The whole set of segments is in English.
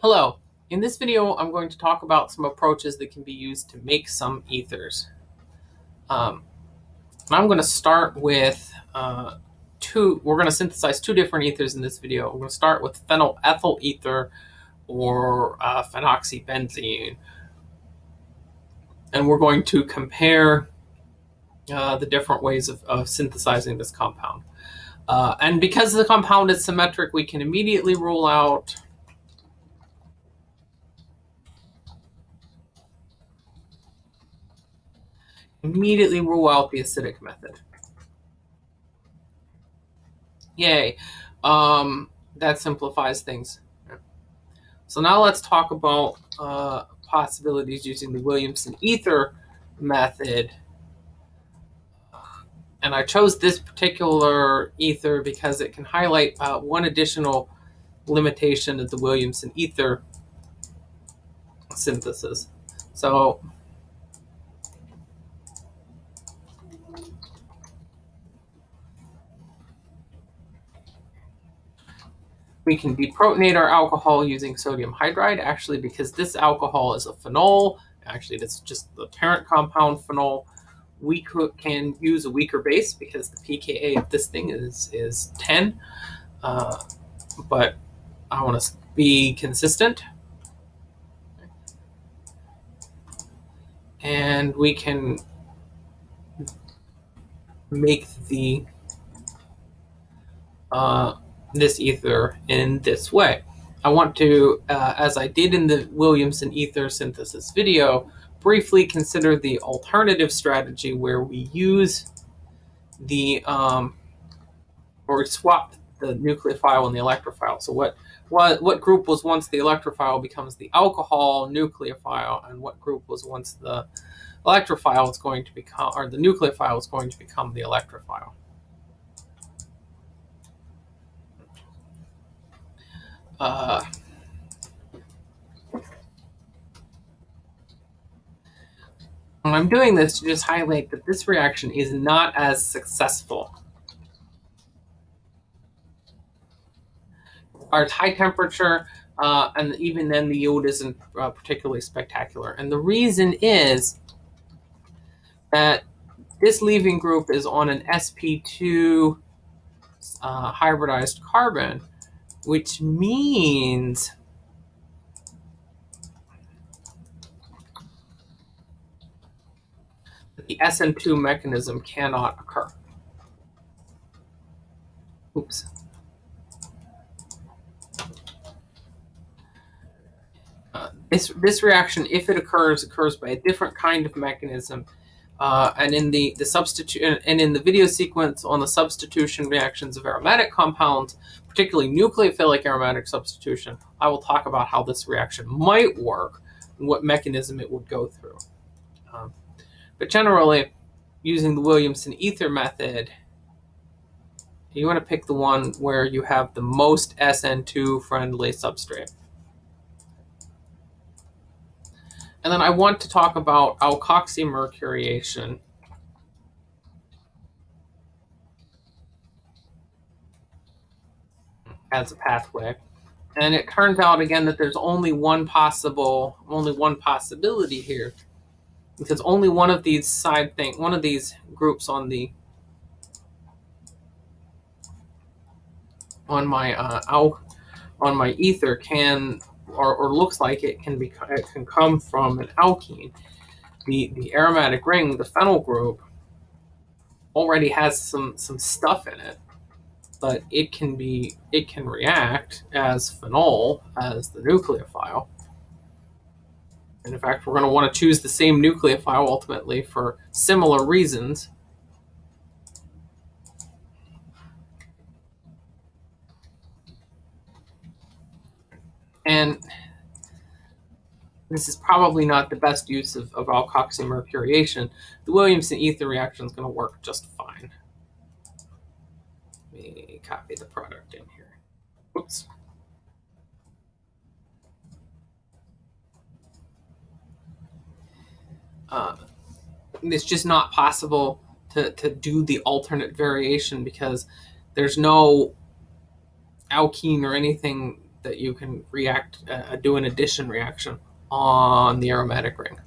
Hello. In this video, I'm going to talk about some approaches that can be used to make some ethers. Um, I'm going to start with uh, two, we're going to synthesize two different ethers in this video. We're going to start with phenyl ethyl ether or uh, phenoxybenzene. And we're going to compare uh, the different ways of, of synthesizing this compound. Uh, and because the compound is symmetric, we can immediately rule out immediately rule out the acidic method. Yay. Um, that simplifies things. So now let's talk about uh, possibilities using the Williamson ether method. And I chose this particular ether because it can highlight uh, one additional limitation of the Williamson ether synthesis. So We can deprotonate our alcohol using sodium hydride, actually, because this alcohol is a phenol. Actually, it's just the parent compound phenol. We could, can use a weaker base because the pKa of this thing is, is 10. Uh, but I want to be consistent. And we can make the uh, this ether in this way. I want to, uh, as I did in the Williamson ether synthesis video, briefly consider the alternative strategy where we use the, um, or swap the nucleophile and the electrophile. So what, what, what group was once the electrophile becomes the alcohol nucleophile, and what group was once the electrophile is going to become, or the nucleophile is going to become the electrophile. Uh, I'm doing this to just highlight that this reaction is not as successful. Our high temperature, uh, and even then the yield isn't uh, particularly spectacular. And the reason is that this leaving group is on an sp2 uh, hybridized carbon, which means the SN2 mechanism cannot occur. Oops. Uh, this, this reaction, if it occurs, occurs by a different kind of mechanism uh, and in the, the substitute and in the video sequence on the substitution reactions of aromatic compounds, particularly nucleophilic aromatic substitution, I will talk about how this reaction might work and what mechanism it would go through. Um, but generally, using the Williamson ether method, you want to pick the one where you have the most SN2 friendly substrate. And then I want to talk about alkoxymercuriation. as a pathway. And it turns out again that there's only one possible, only one possibility here. Because only one of these side thing, one of these groups on the on my uh, on my ether can or, or looks like it can be it can come from an alkene. The the aromatic ring, the phenyl group, already has some some stuff in it, but it can be it can react as phenol as the nucleophile. And in fact, we're going to want to choose the same nucleophile ultimately for similar reasons. And this is probably not the best use of, of alkoxymercuriation. The Williamson ether reaction is going to work just fine. Let me copy the product in here. Oops. Uh, it's just not possible to, to do the alternate variation because there's no alkene or anything that you can react, uh, do an addition reaction on the aromatic ring.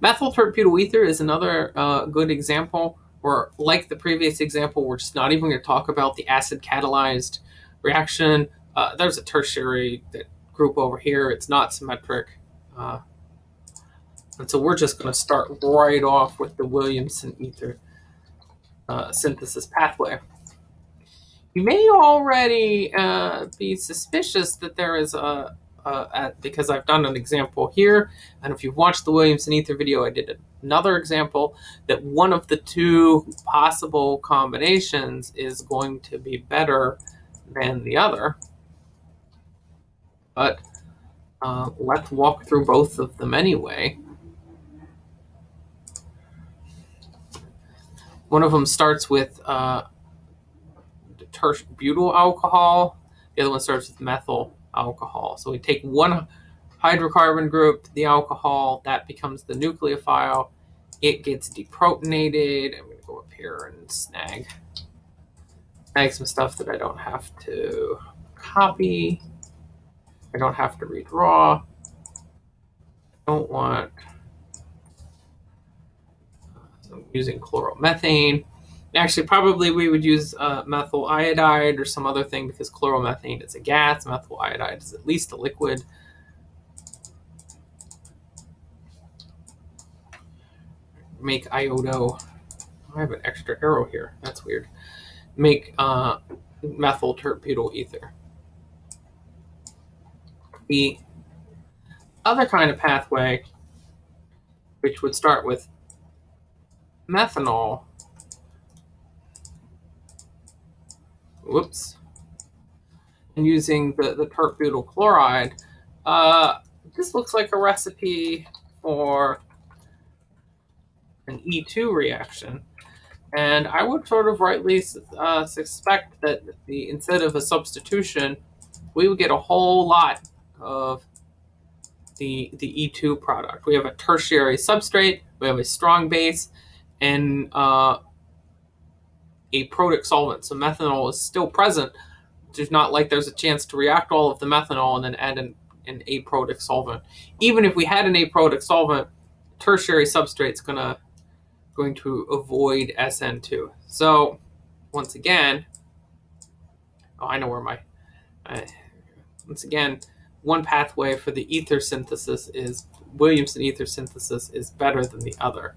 Methyl tert-butyl ether is another uh, good example where, like the previous example, we're just not even going to talk about the acid catalyzed reaction. Uh, there's a tertiary group over here. It's not symmetric. Uh, and so we're just going to start right off with the Williamson ether uh, synthesis pathway. You may already uh, be suspicious that there is a uh, at, because I've done an example here. And if you've watched the Williamson Ether video, I did another example that one of the two possible combinations is going to be better than the other. But uh, let's walk through both of them anyway. One of them starts with uh, butyl alcohol. The other one starts with methyl alcohol. So we take one hydrocarbon group, the alcohol, that becomes the nucleophile. It gets deprotonated. I'm going to go up here and snag, snag some stuff that I don't have to copy. I don't have to redraw. I don't want, uh, I'm using chloromethane. Actually, probably we would use uh, methyl iodide or some other thing because chloromethane is a gas. Methyl iodide is at least a liquid. Make iodo. I have an extra arrow here. That's weird. Make uh, methyl tert-butyl ether. The other kind of pathway, which would start with methanol whoops, and using the, the tert-butyl chloride, uh, this looks like a recipe for an E2 reaction. And I would sort of rightly uh, suspect that the instead of a substitution, we would get a whole lot of the, the E2 product. We have a tertiary substrate, we have a strong base, and uh, a protic solvent. So methanol is still present. It's not like there's a chance to react all of the methanol and then add an, an aprotic solvent. Even if we had an aprotic solvent, tertiary substrate's gonna going to avoid SN2. So once again, oh, I know where my, uh, once again, one pathway for the ether synthesis is Williamson ether synthesis is better than the other.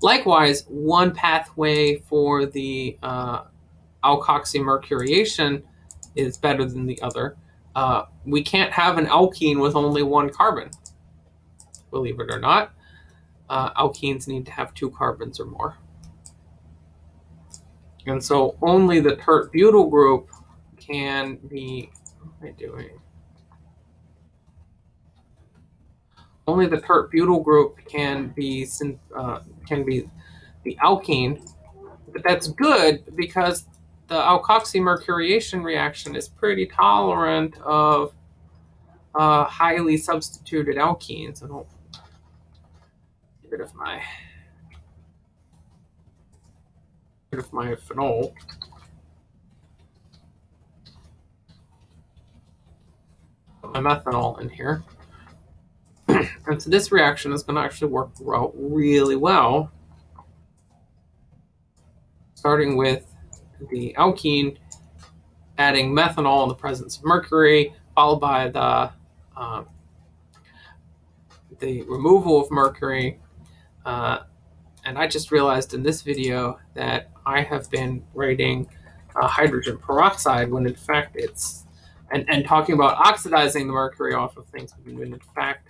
Likewise, one pathway for the uh, alkoxymercuriation is better than the other. Uh, we can't have an alkene with only one carbon, believe it or not. Uh, alkenes need to have two carbons or more. And so only the tert-butyl group can be, what am I doing? Only the tert-butyl group can be uh, can be the alkene, but that's good because the alkoxymercuriation reaction is pretty tolerant of uh, highly substituted alkenes. I don't get rid of my rid of my phenol. My methanol in here. And so this reaction is going to actually work out really well, starting with the alkene, adding methanol in the presence of mercury, followed by the uh, the removal of mercury. Uh, and I just realized in this video that I have been writing uh, hydrogen peroxide when in fact it's, and, and talking about oxidizing the mercury off of things when in fact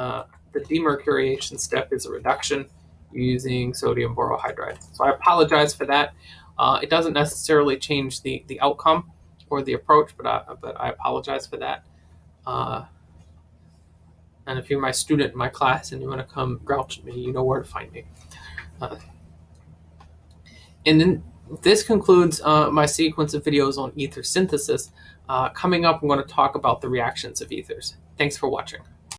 uh, the demercuriation step is a reduction using sodium borohydride. So I apologize for that. Uh, it doesn't necessarily change the, the outcome or the approach, but I, but I apologize for that. Uh, and if you're my student in my class and you want to come grouch at me, you know where to find me. Uh, and then this concludes uh, my sequence of videos on ether synthesis. Uh, coming up, I'm going to talk about the reactions of ethers. Thanks for watching.